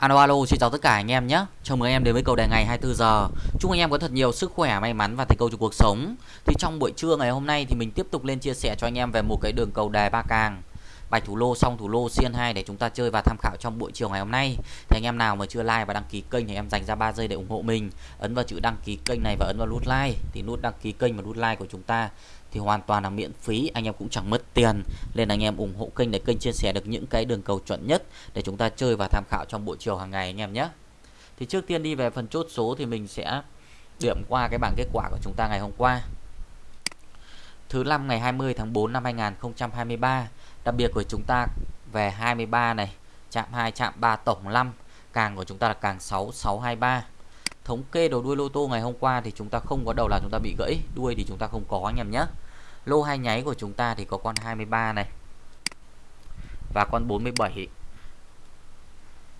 Alo alo, xin chào tất cả anh em nhé. Chào mừng anh em đến với cầu đề ngày 24 giờ. Chúc anh em có thật nhiều sức khỏe, may mắn và thành công trong cuộc sống. Thì trong buổi trưa ngày hôm nay thì mình tiếp tục lên chia sẻ cho anh em về một cái đường cầu đề ba càng bài thủ lô, xong thủ lô xiên 2 để chúng ta chơi và tham khảo trong buổi chiều ngày hôm nay. Thì anh em nào mà chưa like và đăng ký kênh thì em dành ra 3 giây để ủng hộ mình. Ấn vào chữ đăng ký kênh này và ấn vào nút like. Thì nút đăng ký kênh và nút like của chúng ta thì hoàn toàn là miễn phí, anh em cũng chẳng mất tiền nên anh em ủng hộ kênh để kênh chia sẻ được những cái đường cầu chuẩn nhất để chúng ta chơi và tham khảo trong buổi chiều hàng ngày anh em nhé thì trước tiên đi về phần chốt số thì mình sẽ điểm qua cái bảng kết quả của chúng ta ngày hôm qua thứ năm ngày 20 tháng 4 năm 2023 đặc biệt của chúng ta về 23 này, chạm 2 chạm 3 tổng 5 càng của chúng ta là càng 6 623 thống kê đầu đuôi lô tô ngày hôm qua thì chúng ta không có đầu là chúng ta bị gãy, đuôi thì chúng ta không có, anh em nhé. Lô hai nháy của chúng ta thì có con 23 này và con 47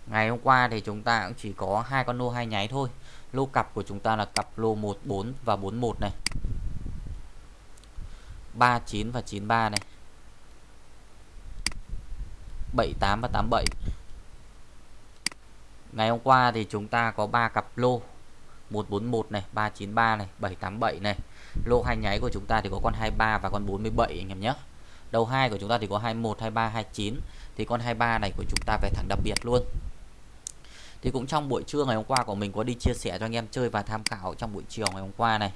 ngày hôm qua thì chúng ta cũng chỉ có hai con lô hai nháy thôi. Lô cặp của chúng ta là cặp lô 14 và 41 này. 39 và 93 này. 78 và 87 Ngày hôm qua thì chúng ta có 3 cặp lô 141 này, 393 này, 787 này. Lô hai nháy của chúng ta thì có con 23 và con 47 anh em nhé. Đầu hai của chúng ta thì có 21, 23, 29 thì con 23 này của chúng ta về thẳng đặc biệt luôn. Thì cũng trong buổi trưa ngày hôm qua của mình có đi chia sẻ cho anh em chơi và tham khảo trong buổi chiều ngày hôm qua này.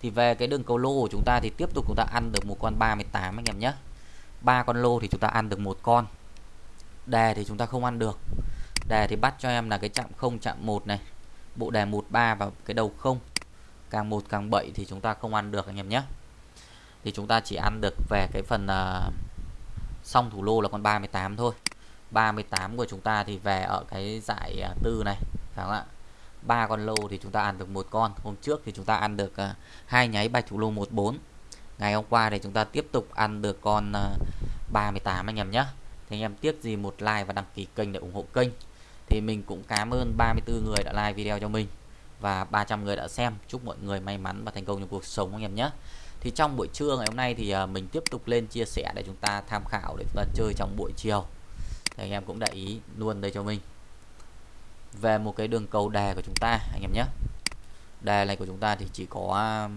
Thì về cái đường cầu lô của chúng ta thì tiếp tục chúng ta ăn được một con 38 anh em nhé. ba con lô thì chúng ta ăn được một con. Đề thì chúng ta không ăn được. Đề thì bắt cho em là cái chạm 0 chạm 1 này. Bộ đề 13 và cái đầu không. Càng một càng 7 thì chúng ta không ăn được anh em nhé. Thì chúng ta chỉ ăn được về cái phần uh, xong thủ lô là con 38 thôi. 38 của chúng ta thì về ở cái giải uh, tư này. Phải không ạ? Ba con lô thì chúng ta ăn được một con. Hôm trước thì chúng ta ăn được à, hai uh, nháy bạch thủ lô 14 ngày hôm qua thì chúng ta tiếp tục ăn được con uh, 38 anh em nhé thì anh em tiếc gì một like và đăng ký kênh để ủng hộ kênh? Thì mình cũng cảm ơn 34 người đã like video cho mình và 300 người đã xem. Chúc mọi người may mắn và thành công trong cuộc sống anh em nhé. Thì trong buổi trưa ngày hôm nay thì à, mình tiếp tục lên chia sẻ để chúng ta tham khảo, để chúng ta chơi trong buổi chiều. Thì anh em cũng để ý luôn đây cho mình. Về một cái đường cầu đề của chúng ta, anh em nhé. Đề này của chúng ta thì chỉ có à,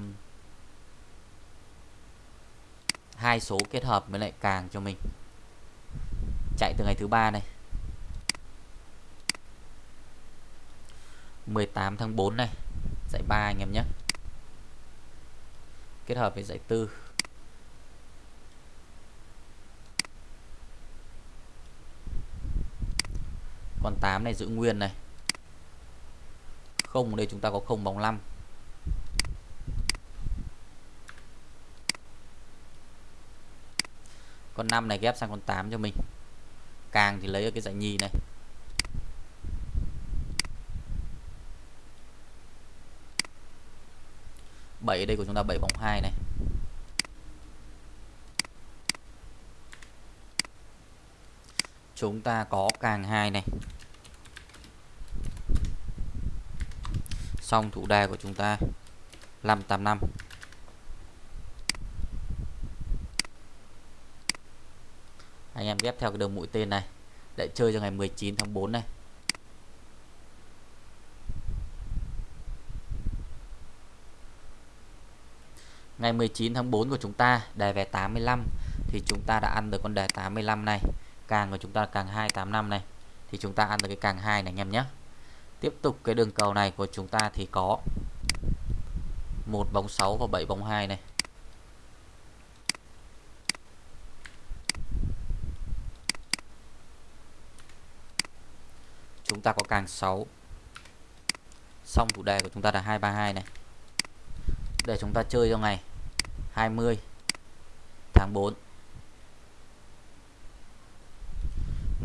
hai số kết hợp với lại càng cho mình chạy từ ngày thứ ba này. 18 tháng 4 này, dạy 3 anh em nhé. Kết hợp với dạy 4 còn 8 này, giữ nguyên này. Không đây chúng ta có không bóng 5 con 5 này ghép sang con 8 cho mình càng thì lấy ở cái giải nhì này. 7 đây của chúng ta bảy bóng 2 này. Chúng ta có càng hai này. Xong thủ đề của chúng ta 585 anh em ghép theo cái đường mũi tên này. Để chơi cho ngày 19 tháng 4 này. Ngày 19 tháng 4 của chúng ta đề về 85 thì chúng ta đã ăn được con đề 85 này. Càng của chúng ta là càng 285 này. Thì chúng ta ăn được cái càng 2 này anh em nhé. Tiếp tục cái đường cầu này của chúng ta thì có một bóng 6 và 7 bóng 2 này. Chúng ta có càng 6 xong thủ đề của chúng ta là 232 này. Để chúng ta chơi cho ngày 20 tháng 4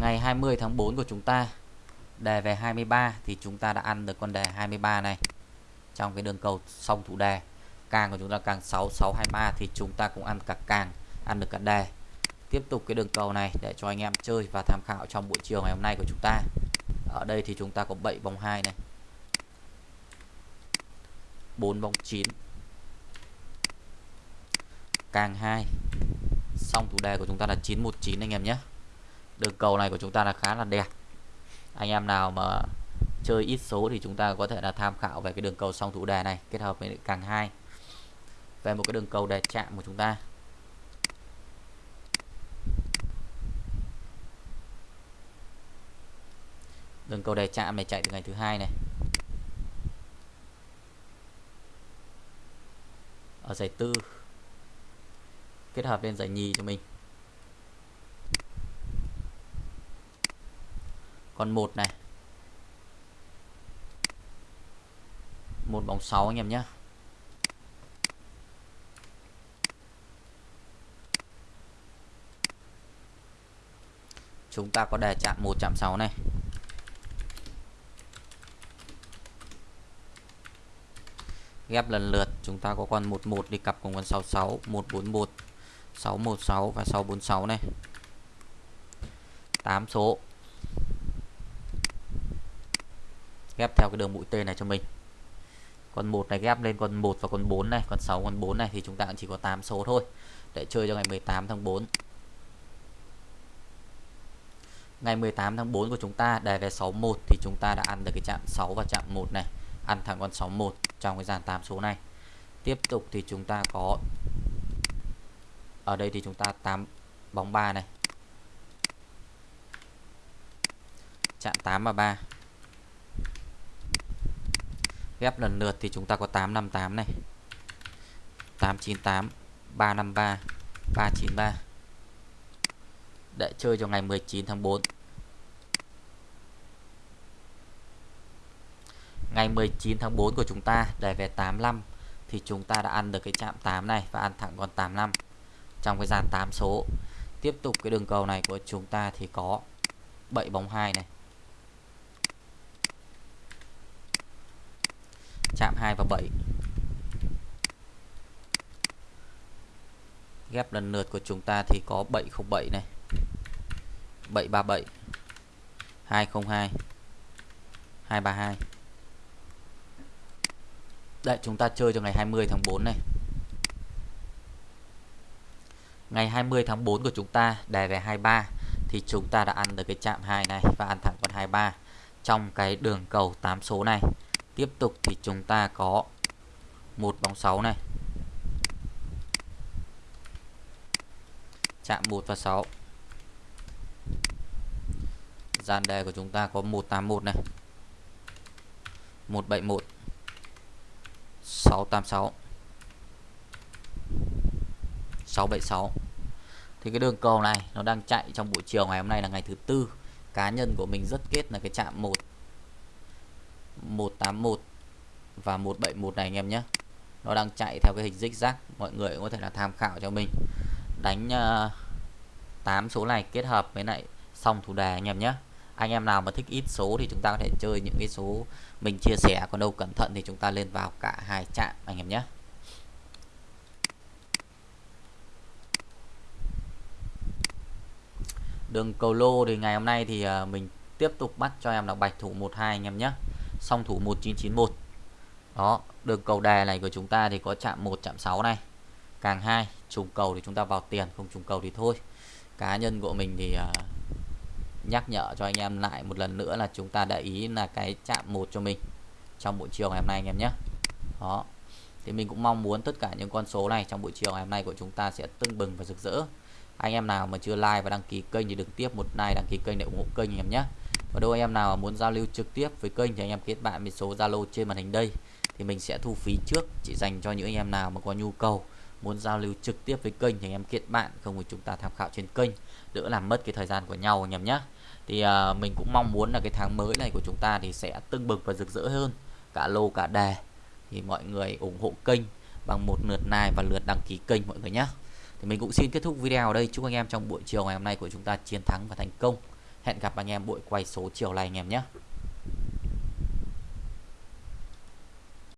ngày 20 tháng 4 của chúng ta, đề về 23 thì chúng ta đã ăn được con đề 23 này. Trong cái đường cầu xong thủ đề, càng của chúng ta càng 6 6 23 thì chúng ta cũng ăn cả càng, ăn được cả đề. Tiếp tục cái đường cầu này để cho anh em chơi và tham khảo trong buổi chiều ngày hôm nay của chúng ta ở đây thì chúng ta có 7 vòng 2 này. 4 vòng 9 càng 2 xong thủ đề của chúng ta là 919 anh em nhé. Đường cầu này của chúng ta là khá là đẹp. Anh em nào mà chơi ít số thì chúng ta có thể là tham khảo về cái đường cầu song thủ đề này, kết hợp với càng hai. Về một cái đường cầu đề chạm của chúng ta. Đường cầu đề chạm này chạy từ ngày thứ hai này. Ở giải tư. Kết hợp lên giải nhì cho mình. Còn một này. Một bóng 6 anh em nhé chúng ta có đề chạm một, chạm 6 này. Ghép lần lượt. Chúng ta có con 11 đi cặp cùng con 66 141 616 và 646 này. 8 số. Ghép theo cái đường mũi tên này cho mình. Con 1 này ghép lên con 1 và con 4 này, con 6 con 4 này thì chúng ta chỉ có 8 số thôi. Để chơi cho ngày 18 tháng 4 ngày 18 tháng 4 của chúng ta, đề về 61 thì chúng ta đã ăn được cái chạm 6 và chạm 1 này ăn thẳng con 61 trong cái dàn 8 số này. Tiếp tục thì chúng ta có, ở đây thì chúng ta 8 bóng 3 này. Chạm 8 và 3 ghép lần lượt thì chúng ta có 858 này. 898 353 393 để chơi cho ngày 19 tháng 4 ngày 19 tháng 4 của chúng ta đề về 85 thì chúng ta đã ăn được cái chạm 8 này và ăn thẳng con 85 trong cái dàn 8 số, tiếp tục cái đường cầu này của chúng ta thì có 7 bóng 2 này. Chạm 2 và 7 ghép lần lượt của chúng ta thì có 707 này. 737 202 232 đây chúng ta chơi cho ngày 20 tháng 4 này. Ngày 20 tháng 4 của chúng ta đề về 23 Thì chúng ta đã ăn được cái chạm 2 này Và ăn thẳng con 23 Trong cái đường cầu 8 số này. Tiếp tục thì chúng ta có một bóng 6 này. Chạm 1 và 6 Gian đề của chúng ta có 181 này. 171 686 676 thì cái đường cầu này nó đang chạy trong buổi chiều ngày hôm nay là ngày thứ tư. Cá nhân của mình rất kết là cái chạm 1 181 và 171 này anh em nhé. Nó đang chạy theo cái hình dích zigzag mọi người cũng có thể là tham khảo cho mình. Đánh ờ, uh, 8 số này kết hợp với lại xong thủ đề anh em nhé anh em nào mà thích ít số thì chúng ta có thể chơi những cái số mình chia sẻ còn đâu cẩn thận thì chúng ta lên vào cả hai chạm anh em nhé. Đường cầu lô thì ngày hôm nay thì à, mình tiếp tục bắt cho em là bạch thủ 12 anh em nhé. Song thủ 1991 đó đường cầu đề này của chúng ta thì có chạm 1 chạm 6 này. Càng hai trùng cầu thì chúng ta vào tiền không trùng cầu thì thôi. Cá nhân của mình thì uh, nhắc nhở cho anh em lại một lần nữa là chúng ta đã ý là cái chạm một cho mình trong buổi chiều ngày hôm nay anh em nhé. Đó. Thì mình cũng mong muốn tất cả những con số này trong buổi chiều ngày hôm nay của chúng ta sẽ tưng bừng và rực rỡ. Anh em nào mà chưa like và đăng ký kênh thì đừng tiếp một like, đăng ký kênh để ủng hộ kênh anh em nhé. Và đôi anh em nào muốn giao lưu trực tiếp với kênh thì anh em kết bạn với số Zalo trên màn hình đây. Thì mình sẽ thu phí trước, chỉ dành cho những anh em nào mà có nhu cầu muốn giao lưu trực tiếp với kênh thì anh em kết bạn không thì chúng ta tham khảo trên kênh. Đỡ làm mất cái thời gian của nhau anh em nhé thì à, mình cũng mong muốn là cái tháng mới này của chúng ta thì sẽ tưng bừng và rực rỡ hơn. Cả lô cả đề thì mọi người ủng hộ kênh bằng một lượt like và lượt đăng ký kênh mọi người nhé thì mình cũng xin kết thúc video ở đây. Chúc anh em trong buổi chiều ngày hôm nay của chúng ta chiến thắng và thành công. Hẹn gặp anh em buổi quay số chiều này anh em nhé